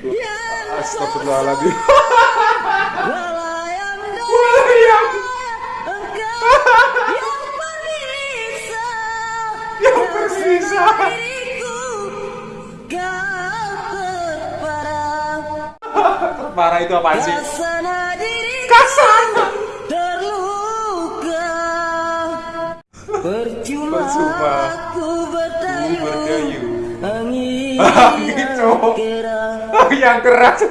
Astagfirullahaladzim. Walayang yang diriku kau terparah Parah itu apaan sih? Kasana diriku Kasana. terluka Percuma aku berdayu berdayu. Angin Angin, cowok. Yang keras.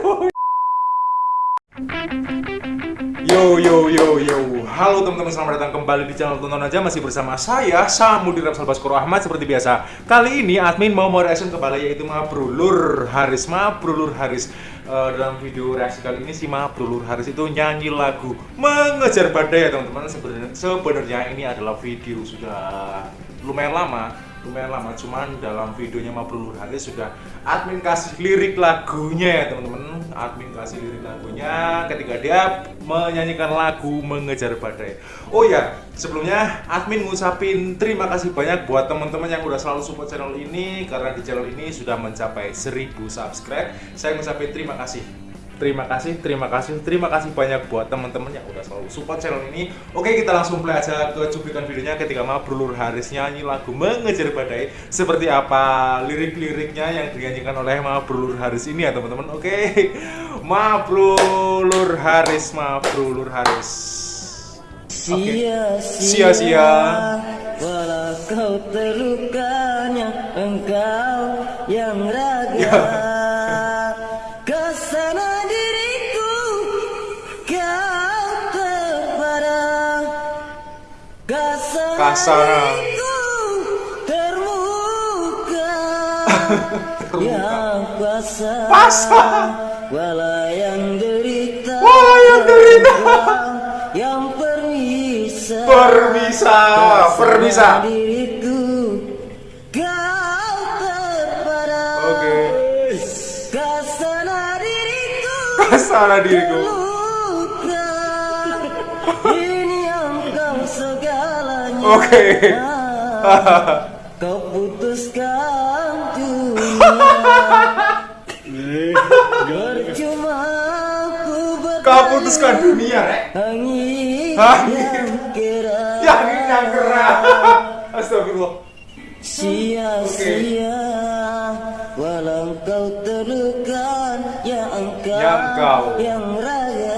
Yo yo yo yo. Halo teman-teman, selamat datang kembali di channel Tonton Aja masih bersama saya Samudi Rapsal Baskoro Ahmad seperti biasa. Kali ini admin mau mau reaction ke balai yaitu Mabrulur Haris. Mabrulur Haris. Eh, dalam video reaksi kali ini si Mabrulur Haris itu nyanyi lagu Mengejar Badai ya teman-teman. Sebenarnya sebenarnya ini adalah video sudah lumayan lama lumayan lama cuman dalam videonya Mabrur Haris sudah admin kasih lirik lagunya ya teman-teman. Admin kasih lirik lagunya ketika dia menyanyikan lagu mengejar badai. Oh ya sebelumnya admin ngucapin terima kasih banyak buat teman-teman yang udah selalu support channel ini karena di channel ini sudah mencapai 1000 subscribe. Saya ngucapin terima kasih Terima kasih, terima kasih, terima kasih banyak buat teman-teman yang udah selalu support channel ini. Oke, kita langsung play aja ke cuplikan videonya ketika Mabrulur Haris nyanyi lagu Mengejar Badai. Seperti apa lirik-liriknya yang dinyanyikan oleh Mabrulur Haris ini ya teman-teman. Oke, Mabrulur Haris, Haris. Sia-sia Sia-sia. Walau kau terlukanya Engkau yang raga Kasana, Kasana. diriku Termuka Yang pasang Pasang. Walayang derita derita. Yang permisa Permisa, permisa. diriku Kau terparah Oke. Kasana diriku Kasana diriku. Oke. Kau putuskan dunia Percuma ku bertanya Kau putuskan dunia, Rek. Angin yang kera Yang yang keras. Astagfirullah. Sia-sia Walau kau terluka Ya engkau Ya engkau. Yang raya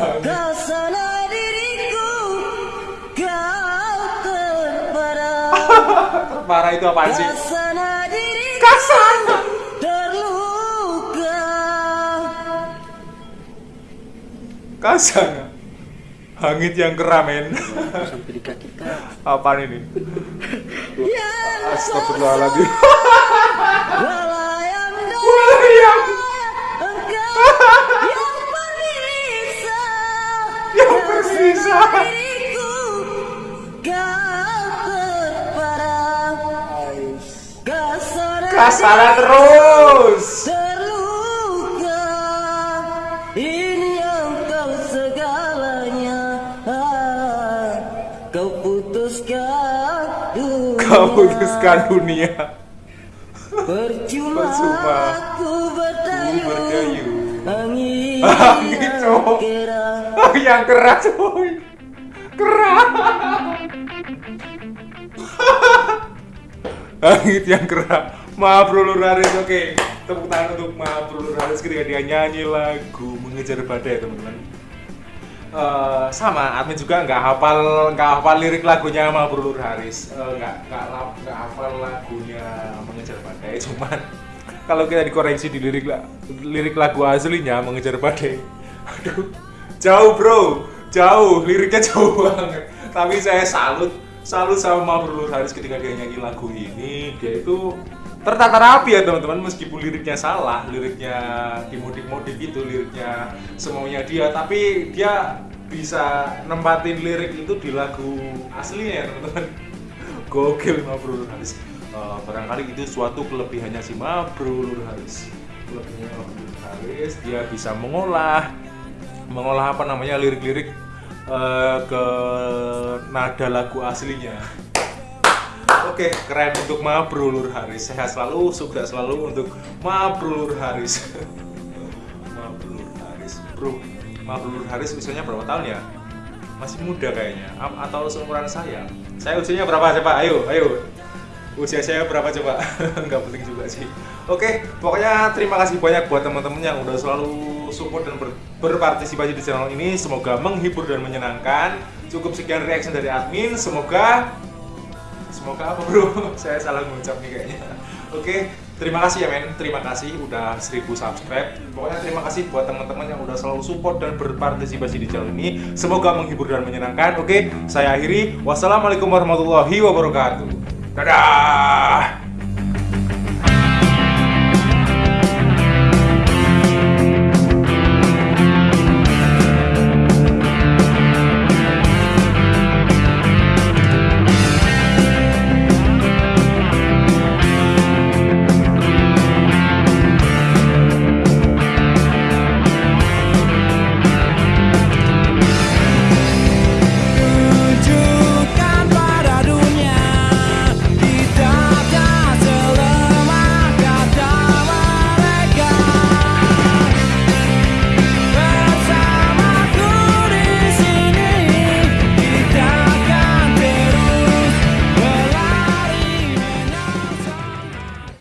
Parah itu apaan sih? Kasana. Terluka Kasana. Hangit yang keramen. Sampai di kaki kau Apaan ini? Ya Astagfirullahaladzim. Kasar Kasana terus. Terluka Ini engkau segalanya Ah, Kau putuskan dunia Kau putuskan dunia. Percuma, Percuma. aku berdayu. Angin, Angin, yang cowok. Oh, yang keras, coy. Keras. Hangit yang keras. Maaf Lulur Haris, oke. Tepuk tangan untuk Maaf Lulur Haris. Ketika dia nyanyi lagu Mengejar Badai, teman-teman. Eh, sama, admin juga nggak hafal nggak hafal lirik lagunya sama Brulur Haris. Eh, nggak nggak nggak hafal lagunya mengejar badai. Cuman kalau kita dikoreksi di lirik lirik lagu aslinya mengejar badai aduh jauh bro. Jauh liriknya jauh banget. Tapi saya salut salut sama Brulur Haris ketika dia nyanyi lagu ini. Dia itu tertata rapi ya teman-teman meskipun liriknya salah liriknya dimodif-modif gitu liriknya semaunya dia tapi dia bisa nempatin lirik itu di lagu aslinya ya teman-teman. Gokil Mabrur Haris. Eh, barangkali itu suatu kelebihannya si Mabrur Haris. Kelebihannya Mabrur Haris dia bisa mengolah mengolah apa namanya lirik-lirik eh, ke nada lagu aslinya Oke, keren untuk Ma Bro Lur Haris. Sehat selalu, sukses selalu untuk Ma Bro Lur Haris. Ma Bro Lur Haris. Bro, Ma Bro Lur Haris usianya berapa tahun ya? Masih muda kayaknya. A- Atau seumuran saya? Saya usianya berapa coba? Ayo, ayo. Usia saya berapa coba? Nggak penting juga sih. Oke, pokoknya terima kasih banyak buat teman-teman yang udah selalu support dan ber- berpartisipasi di channel ini. Semoga menghibur dan menyenangkan. Cukup sekian reaction dari admin. Semoga Semoga apa bro? Saya salah mengucap nih kayaknya. Oke, terima kasih ya men. Terima kasih udah 1000 subscribe. Pokoknya terima kasih buat teman-teman yang udah selalu support dan berpartisipasi di channel ini. Semoga menghibur dan menyenangkan. Oke, saya akhiri. Wassalamualaikum warahmatullahi wabarakatuh. Dadah.